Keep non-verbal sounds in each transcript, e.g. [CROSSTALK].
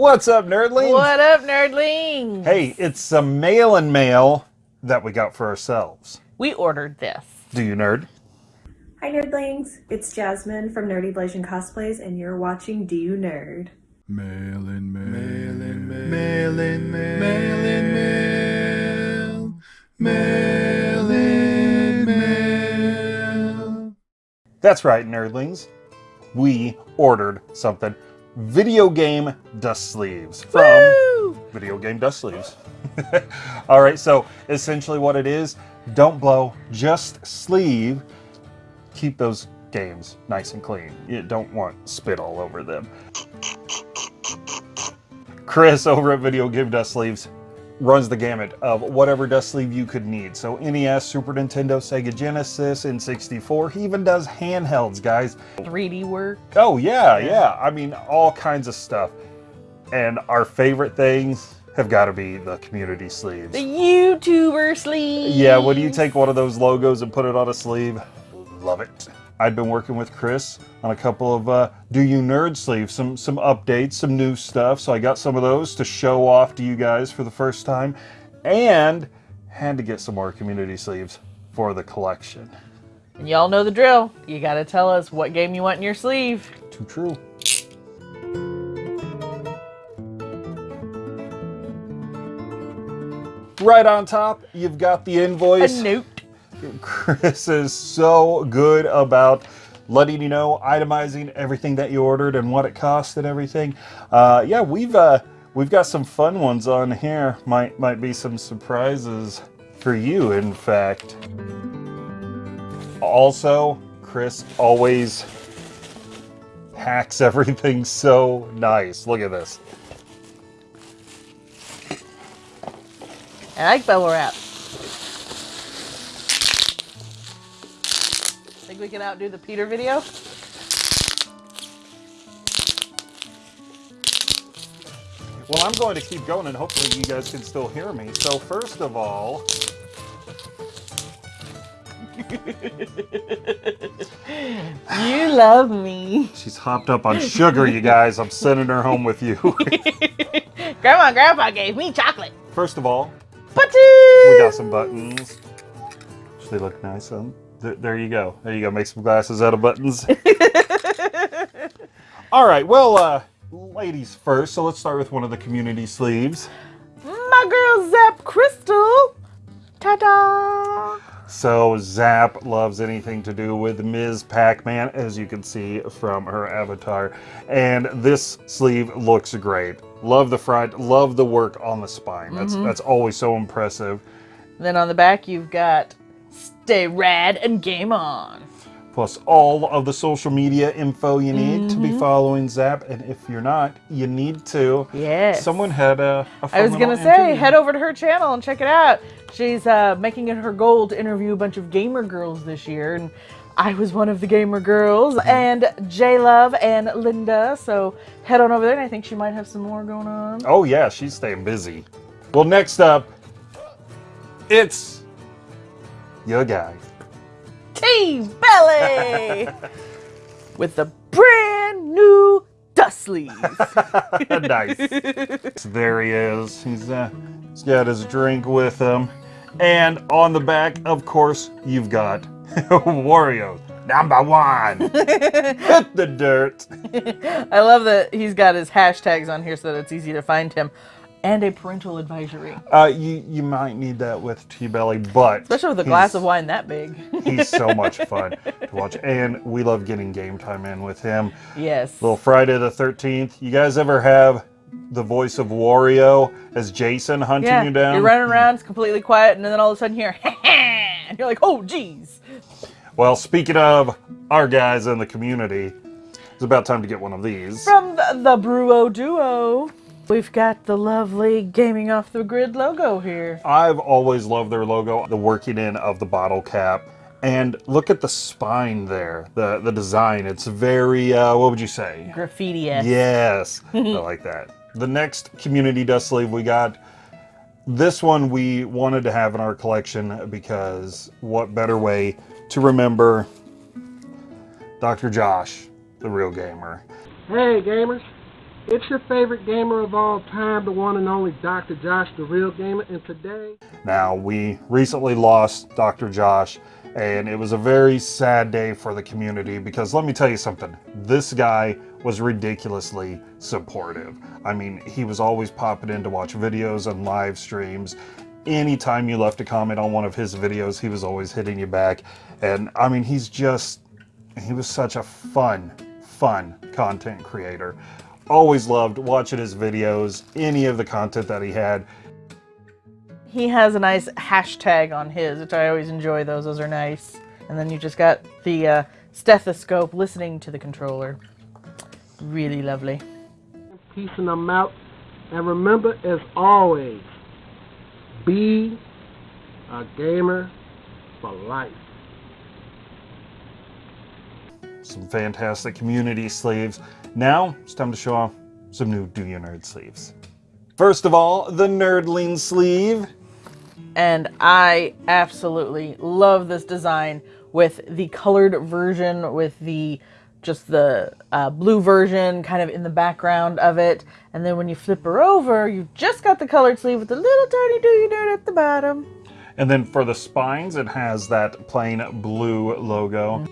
What's up, nerdlings? What up, nerdlings? Hey, it's some mail and mail that we got for ourselves. We ordered this. Do you nerd? Hi nerdlings, it's Jasmine from Nerdy Blasian Cosplays and you're watching Do You Nerd? Mail in mail. Mail in mail. Mail in mail. Mail in mail. Mail in mail. That's right, nerdlings. We ordered something. Video game dust sleeves from Woo! Video Game Dust Sleeves. [LAUGHS] All right, so essentially what it is, don't blow, just sleeve. Keep those games nice and clean. You don't want spit all over them. Chris over at Video Game Dust Sleeves runs the gamut of whatever dust sleeve you could need. So NES, Super Nintendo, Sega Genesis, N64. He even does handhelds, guys. 3D work. Oh yeah, yeah. I mean, all kinds of stuff. And our favorite things have got to be the community sleeves. The YouTuber sleeve. Yeah, when you take one of those logos and put it on a sleeve, love it. I've been working with Chris on a couple of uh, Do You Nerd sleeves, some some updates, some new stuff. So I got some of those to show off to you guys for the first time, and had to get some more community sleeves for the collection. And y'all know the drill. You gotta tell us what game you want in your sleeve. Too true. Right on top, you've got the invoice. A note. Chris is so good about letting you know, itemizing everything that you ordered and what it cost and everything. Uh, yeah, we've uh, we've got some fun ones on here. Might might be some surprises for you, in fact. Also, Chris always packs [LAUGHS] everything so nice. Look at this. I like bubble wrap. Think we can outdo the Peter video? Well, I'm going to keep going and hopefully you guys can still hear me. So first of all, You love me. she's hopped up on sugar, you guys. I'm sending her home with you. [LAUGHS] Grandma and Grandpa gave me chocolate. first of all, Buttons! we got some buttons. They look nice. Um, th- there you go. There you go. Make some glasses out of buttons. [LAUGHS] all right. Well, uh, ladies first. So let's start with one of the community sleeves. My girl Zap Crystal. Ta-da! So Zap loves anything to do with Ms. Pac-Man, as you can see from her avatar. And this sleeve looks great. Love the front, love the work on the spine. That's that's always so impressive. Then on the back, you've got Stay Rad and Game On. Plus all of the social media info you need to be following Zap. And if you're not, you need to. Yes. Someone had a, a I was gonna say, interview. head over to her channel and check it out. She's uh, making it her goal to interview a bunch of gamer girls this year, and I was one of the gamer girls, and J Love and Linda. So head on over there, and I think she might have some more going on. Oh yeah, she's staying busy. Well, next up, it's your guy. T Belly [LAUGHS] with the brand new dust sleeve. [LAUGHS] nice. there he is. He's uh, he's got his drink with him, and on the back, of course, you've got [LAUGHS] Wario number one. Hit the dirt. I love that he's got his hashtags on here so that it's easy to find him, and a parental advisory, Uh, you you might need that with T Belly, but especially with a glass of wine that big. [LAUGHS] He's so much [LAUGHS] fun to watch, and we love getting game time in with him. yes. Little Friday the Thirteenth. You guys ever have the voice of Wario as Jason hunting Yeah, you down? you're running around, it's completely quiet, and then all of a sudden you're, [LAUGHS] and you're like, oh, geez. Well, speaking of our guys in the community, it's about time to get one of these. From the, the Bruo Duo, we've got the lovely Gaming Off the Grid logo here. I've always loved their logo, the working in of the bottle cap. And look at the spine there, the the design. It's very, uh, what would you say? Graffiti Yes, [LAUGHS] I like that. The next community dust sleeve we got, this one we wanted to have in our collection because what better way to remember Dr. Josh, the real gamer. Hey gamers, It's your favorite gamer of all time, the one and only Dr. Josh, the real gamer, and today Now, we recently lost Dr. Josh, and it was a very sad day for the community because let me tell you something. This guy was ridiculously supportive. I mean, he was always popping in to watch videos and live streams. Anytime you left a comment on one of his videos, he was always hitting you back. And I mean, he's just, he was such a fun, fun content creator. Always loved watching his videos, any of the content that he had. He has a nice hashtag on his, which I always enjoy those. Those are nice. And then you just got the uh, stethoscope listening to the controller. Really lovely. peacing them out. And remember, as always, be a gamer for life. some fantastic community sleeves. Now it's time to show off some new Do You Nerd sleeves. First of all, the Nerdling sleeve. and I absolutely love this design with the colored version with the just the uh, blue version kind of in the background of it and then when you flip her over you've just got the colored sleeve with the little tiny do you nerd at the bottom And then for the spines, it has that plain blue logo.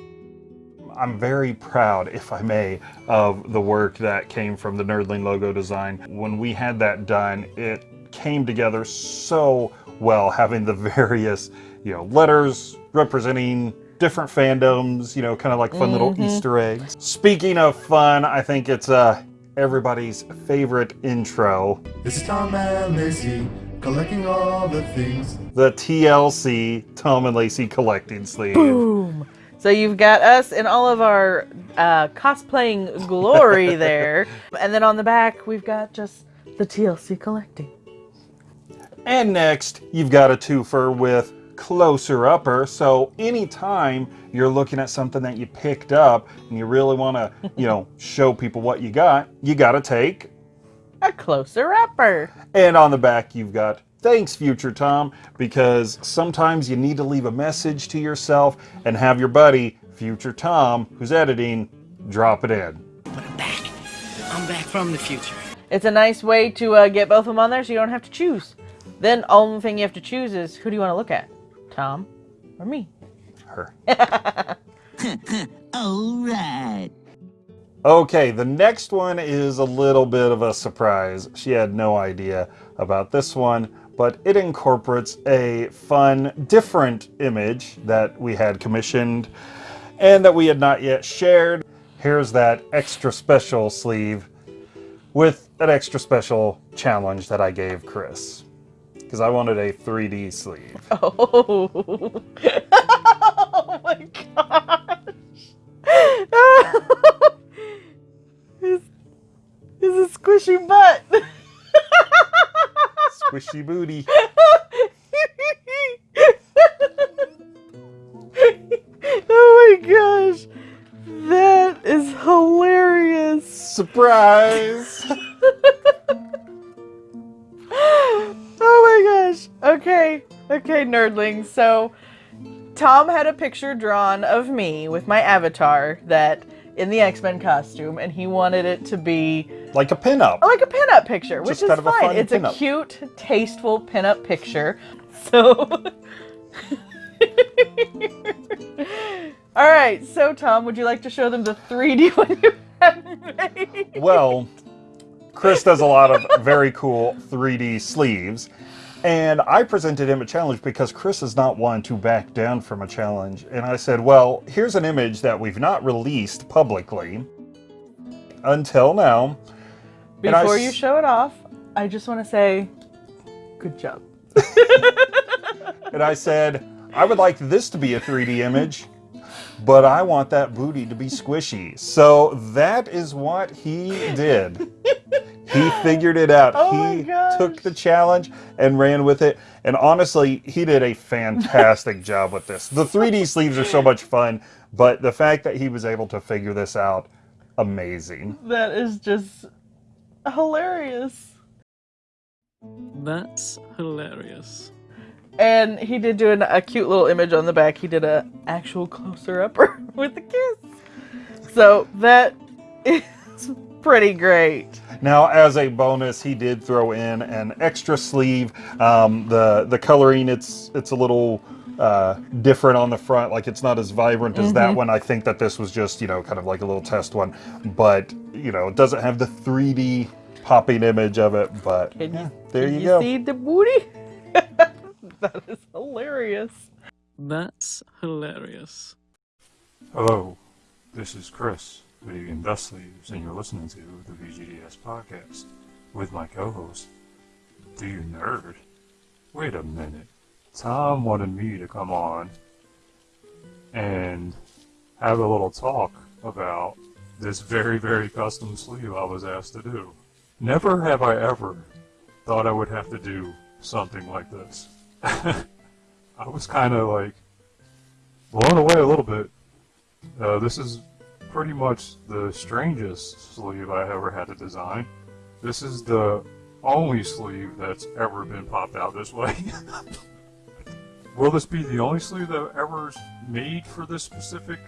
I'm very proud, if I may, of the work that came from the Nerdling logo design. When we had that done, it came together so well, having the [LAUGHS] various, you know, letters representing different fandoms, you know, kind of like fun little Easter eggs. Speaking of fun, I think it's uh, everybody's favorite intro, This is Tom and Lacey collecting all the things. the TLC Tom and Lacey collecting sleeve. boom so you've got us in all of our uh, cosplaying glory [LAUGHS] there and then on the back we've got just the tlc collecting And next, you've got a twofer with closer upper. So anytime you're looking at something that you picked up and you really want to, you know, [LAUGHS] show people what you got, you got to take. a closer upper And on the back, you've got thanks, future Tom, because sometimes you need to leave a message to yourself and have your buddy, future Tom, who's editing, drop it in. But I'm back. I'm back from the future. It's a nice way to uh, get both of them on there so you don't have to choose. Then only thing you have to choose is who do you want to look at? Tom or me? Her. [LAUGHS] [LAUGHS] All right. Okay, the next one is a little bit of a surprise. She had no idea about this one, but it incorporates a fun, different image that we had commissioned and that we had not yet shared. Here's that extra special sleeve with an extra special challenge that I gave Chris. Because I wanted a 3D sleeve. Oh, [LAUGHS] oh my gosh! is, is a squishy butt. [LAUGHS] Squishy booty. [LAUGHS] oh my gosh, that is hilarious. Surprise! [LAUGHS] oh my gosh. Okay. Okay, nerdlings. So, Tom had a picture drawn of me with my avatar that in the X-Men costume, and he wanted it to be like a pinup. like a pinup picture, which Just is kind of a fine. fun it's pinup. a cute, tasteful pinup picture. [LAUGHS] So, [LAUGHS] all right. So, Tom, would you like to show them the 3D [LAUGHS] one you have made? Well, Chris does a lot of very cool 3D sleeves. And I presented him a challenge because Chris is not one to back down from a challenge. And I said, well, here's an image that we've not released publicly until now. Before you show it off, I just want to say, good job. [LAUGHS] And I said, I would like this to be a 3D image, but I want that booty to be squishy. So that is what he did. He figured it out. Oh he took the challenge and ran with it. And honestly, he did a fantastic [LAUGHS] job with this. The 3D sleeves are so much fun, but the fact that he was able to figure this out, amazing. That is just hilarious. That's hilarious. And he did do an, a cute little image on the back. He did a actual closer upper [LAUGHS] with the kiss. So that is pretty great. Now, as a bonus, he did throw in an extra sleeve. Um, the the coloring it's it's a little uh, different on the front, like it's not as vibrant as that one. I think that this was just you know kind of like a little test one, but you know it doesn't have the 3D popping image of it. But Can yeah, you, there can you, you go. see the booty? [LAUGHS] that is hilarious. That's hilarious. Hello, this is Chris, Video Game Dust Sleeves, and you're listening to the VGDS podcast with my co-host, Do You Nerd? Wait a minute. Tom wanted me to come on and have a little talk about this very, very custom sleeve I was asked to do. Never have I ever thought I would have to do something like this. [LAUGHS] I was kind of like blown away a little bit uh, this is pretty much the strangest sleeve I ever had to design. This is the only sleeve that's ever been popped out this way. [LAUGHS] Will this be the only sleeve that ever made for this specific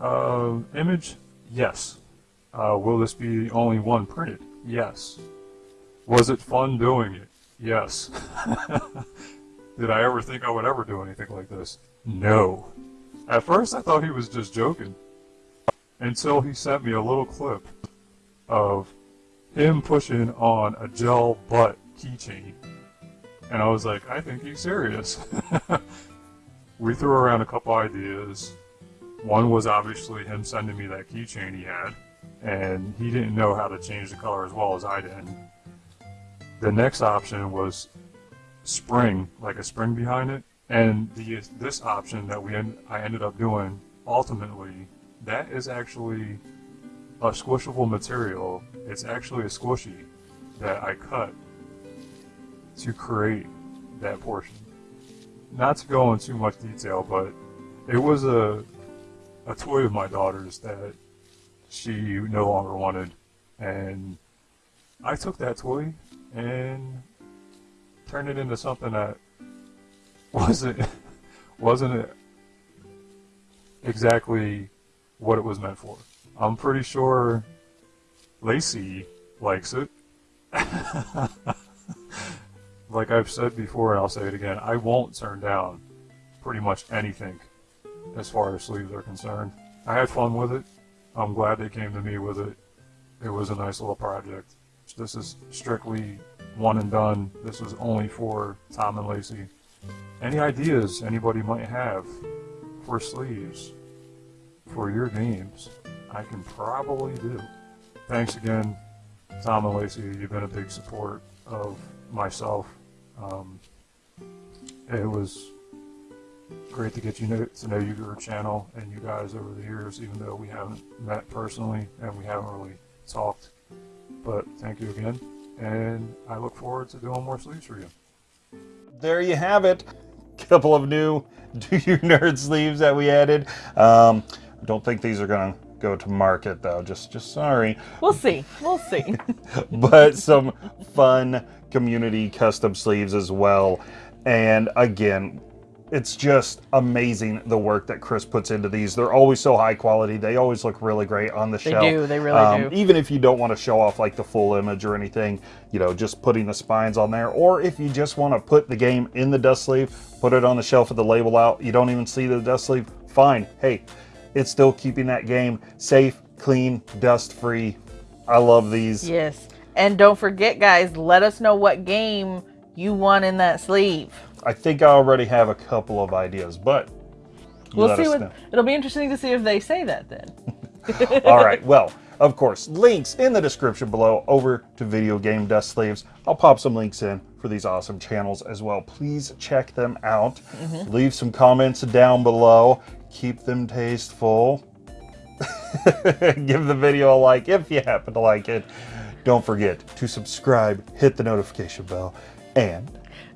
uh, image? Yes. Uh, will this be the only one printed? Yes. Was it fun doing it? Yes. [LAUGHS] Did I ever think I would ever do anything like this? No. At first, I thought he was just joking. Until he sent me a little clip of him pushing on a gel butt keychain. And I was like, I think he's serious. [LAUGHS] we threw around a couple ideas. One was obviously him sending me that keychain he had, and he didn't know how to change the color as well as I did. The next option was spring, like a spring behind it, and the this option that we end, I ended up doing ultimately that is actually a squishable material. It's actually a squishy that I cut to create that portion. Not to go into too much detail, but it was a a toy of my daughter's that she no longer wanted, and I took that toy and turned it into something that [LAUGHS] wasn't wasn't exactly what it was meant for. I'm pretty sure Lacey likes it. [LAUGHS] like I've said before, and I'll say it again, I won't turn down pretty much anything as far as sleeves are concerned. I had fun with it. I'm glad they came to me with it. It was a nice little project. This is strictly one and done. This was only for Tom and Lacey. Any ideas anybody might have for sleeves for your games, I can probably do. Thanks again, Tom and Lacey. You've been a big support of myself. Um, it was great to get you know, to know your channel and you guys over the years, even though we haven't met personally and we haven't really talked. But thank you again, and I look forward to doing more sleeves for you. there you have it. [LAUGHS] Couple of new [LAUGHS] Do You Nerd sleeves that we added. Um, I don't think these are gonna go to market though. Just, just sorry. We'll see. We'll see. [LAUGHS] but some fun community custom sleeves as well. And again, it's just amazing the work that Chris puts into these. They're always so high quality. They always look really great on the They shelf. do, they really um, do. Even if you don't want to show off like the full image or anything, you know, just putting the spines on there. Or if you just want to put the game in the dust sleeve, put it on the shelf with the label out. You don't even see the dust sleeve. Fine. Hey, it's still keeping that game safe, clean, dust free. I love these. yes. And don't forget, guys, let us know what game you want in that sleeve. I think I already have a couple of ideas, but We'll see what know. it'll be interesting to see if they say that then. [LAUGHS] All right. Well, of course, links in the description below over to Video Game Dust Sleeves. I'll pop some links in for these awesome channels as well. Please check them out. Mm-hmm. Leave some comments down below. Keep them tasteful. [LAUGHS] Give the video a like if you happen to like it. Don't forget to subscribe, hit the notification bell, and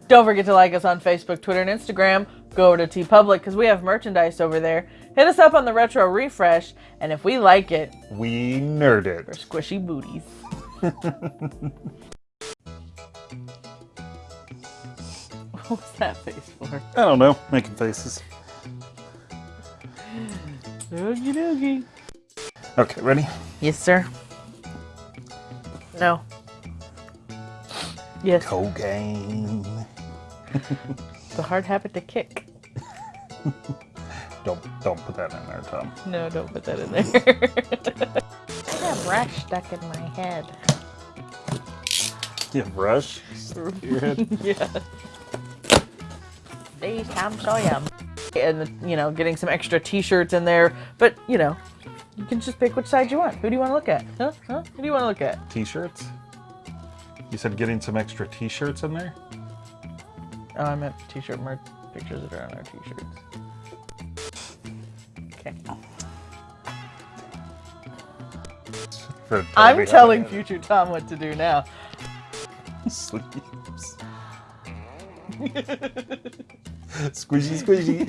Don't forget to like us on Facebook, Twitter, and Instagram. Go over to TeePublic because we have merchandise over there. Hit us up on the Retro Refresh, and if we like it, we nerd we're it. squishy booties. [LAUGHS] what was that face for? I don't know, making faces. Doogie doogie. Okay, ready? Yes, sir. No. Yes. Cocaine. [LAUGHS] The hard habit to kick. [LAUGHS] Don't don't put that in there, Tom. No, don't put that in there. [LAUGHS] I got brush stuck in my head. Yeah, brush. Your head. yeah. These Tom Sawyer. And, you know, getting some extra t-shirts in there. But, you know, you can just pick which side you want. Who do you want to look at? Huh? Huh? Who do you want to look at? T-shirts. You said getting some extra T-shirts in there. Oh, I meant t-shirt merch pictures that are on our t-shirts. Okay. I'm telling future Tom what to do now. [LAUGHS] sleeves. [LAUGHS] squishy, [LAUGHS] squishy.